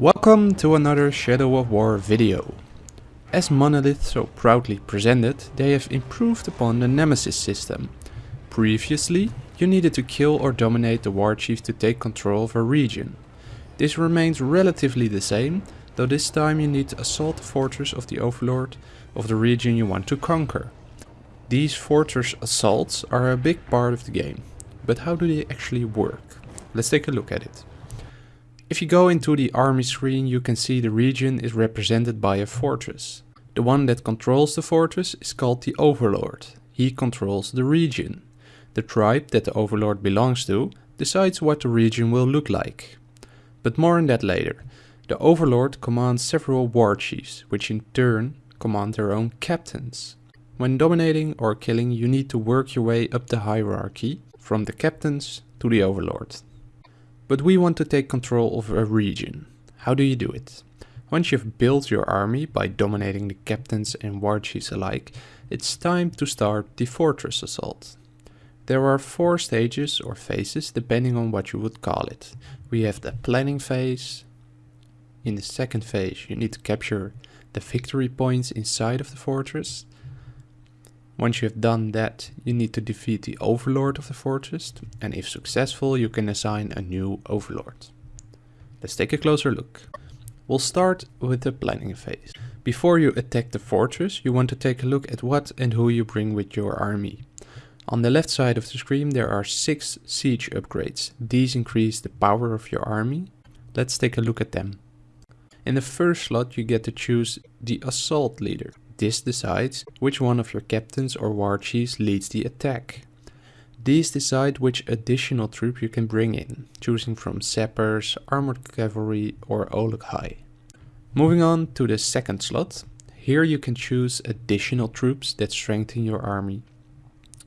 Welcome to another Shadow of War video. As Monolith so proudly presented, they have improved upon the Nemesis system. Previously, you needed to kill or dominate the war chief to take control of a region. This remains relatively the same, though this time you need to assault the fortress of the overlord of the region you want to conquer. These fortress assaults are a big part of the game, but how do they actually work? Let's take a look at it. If you go into the army screen you can see the region is represented by a fortress. The one that controls the fortress is called the Overlord. He controls the region. The tribe that the Overlord belongs to decides what the region will look like. But more on that later. The Overlord commands several war chiefs, which in turn command their own captains. When dominating or killing you need to work your way up the hierarchy, from the captains to the Overlord. But we want to take control of a region. How do you do it? Once you've built your army by dominating the captains and war chiefs alike, it's time to start the fortress assault. There are four stages or phases depending on what you would call it. We have the planning phase. In the second phase you need to capture the victory points inside of the fortress. Once you have done that, you need to defeat the overlord of the fortress, and if successful, you can assign a new overlord. Let's take a closer look. We'll start with the planning phase. Before you attack the fortress, you want to take a look at what and who you bring with your army. On the left side of the screen there are 6 siege upgrades. These increase the power of your army. Let's take a look at them. In the first slot you get to choose the assault leader. This decides which one of your captains or war chiefs leads the attack. These decide which additional troop you can bring in, choosing from sappers, armored cavalry or Olog-hai. Moving on to the second slot, here you can choose additional troops that strengthen your army.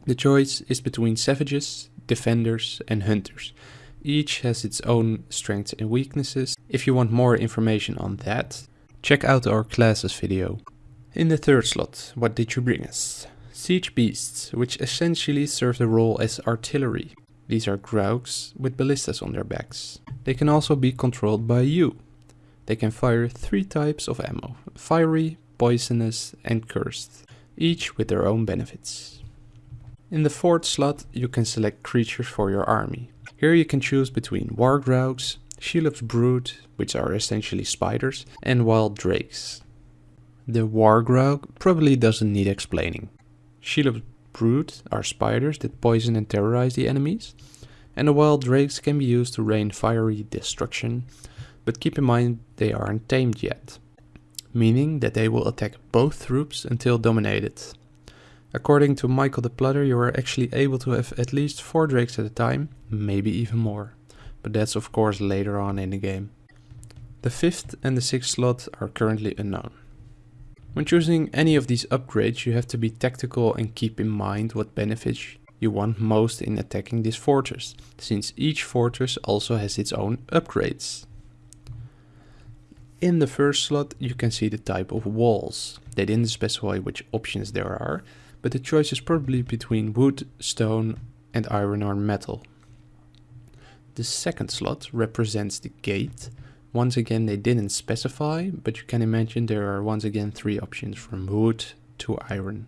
The choice is between savages, defenders and hunters. Each has its own strengths and weaknesses. If you want more information on that, check out our classes video. In the third slot, what did you bring us? Siege Beasts, which essentially serve the role as artillery. These are Graugs with ballistas on their backs. They can also be controlled by you. They can fire three types of ammo, fiery, poisonous and cursed, each with their own benefits. In the fourth slot you can select creatures for your army. Here you can choose between War Graugs, Shelob's Brood, which are essentially spiders, and Wild Drakes. The Wargraug probably doesn't need explaining. Shelob's brood are spiders that poison and terrorize the enemies, and the wild drakes can be used to rain fiery destruction, but keep in mind they aren't tamed yet, meaning that they will attack both troops until dominated. According to Michael de Plater, you are actually able to have at least 4 drakes at a time, maybe even more, but that's of course later on in the game. The 5th and the 6th slot are currently unknown. When choosing any of these upgrades you have to be tactical and keep in mind what benefits you want most in attacking this fortress, since each fortress also has its own upgrades. In the first slot you can see the type of walls. They didn't specify which options there are, but the choice is probably between wood, stone and iron or metal. The second slot represents the gate once again, they didn't specify, but you can imagine there are once again three options from wood to iron.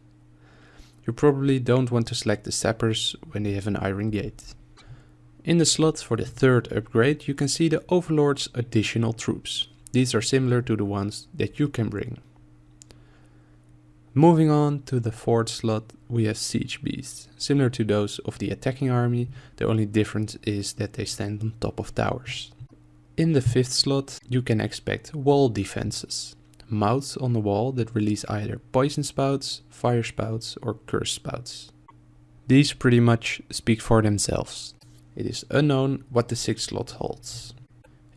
You probably don't want to select the sappers when they have an iron gate. In the slot for the third upgrade, you can see the Overlord's additional troops. These are similar to the ones that you can bring. Moving on to the fourth slot, we have Siege Beasts. Similar to those of the attacking army, the only difference is that they stand on top of towers. In the fifth slot, you can expect wall defenses. Mouths on the wall that release either poison spouts, fire spouts or curse spouts. These pretty much speak for themselves. It is unknown what the sixth slot holds.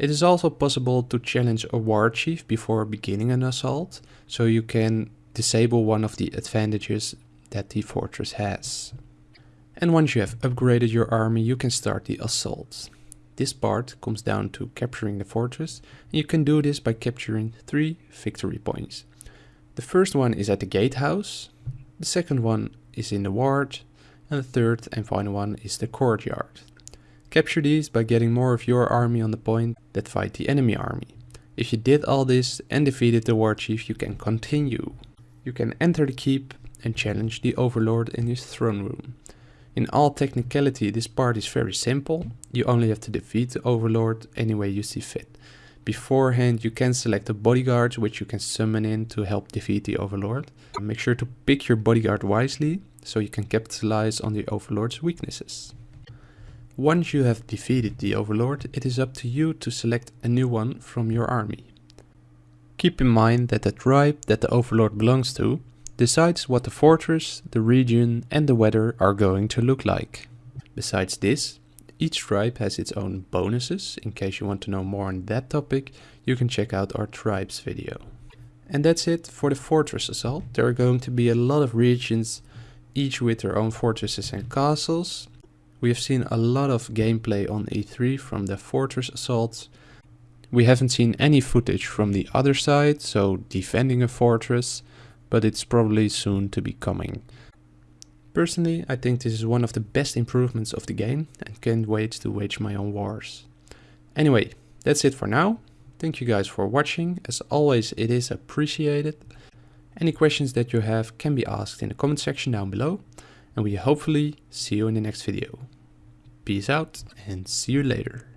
It is also possible to challenge a war chief before beginning an assault, so you can disable one of the advantages that the fortress has. And once you have upgraded your army, you can start the assault. This part comes down to capturing the fortress, and you can do this by capturing three victory points. The first one is at the gatehouse, the second one is in the ward, and the third and final one is the courtyard. Capture these by getting more of your army on the point that fight the enemy army. If you did all this and defeated the war chief, you can continue. You can enter the keep and challenge the overlord in his throne room. In all technicality this part is very simple, you only have to defeat the overlord any way you see fit. Beforehand you can select the bodyguards which you can summon in to help defeat the overlord. Make sure to pick your bodyguard wisely so you can capitalize on the overlord's weaknesses. Once you have defeated the overlord, it is up to you to select a new one from your army. Keep in mind that the tribe that the overlord belongs to decides what the fortress, the region and the weather are going to look like. Besides this, each tribe has its own bonuses. In case you want to know more on that topic, you can check out our tribes video. And that's it for the fortress assault. There are going to be a lot of regions, each with their own fortresses and castles. We have seen a lot of gameplay on E3 from the fortress assaults. We haven't seen any footage from the other side, so defending a fortress, but it's probably soon to be coming. Personally, I think this is one of the best improvements of the game and can't wait to wage my own wars. Anyway, that's it for now. Thank you guys for watching. As always, it is appreciated. Any questions that you have can be asked in the comment section down below and we hopefully see you in the next video. Peace out and see you later.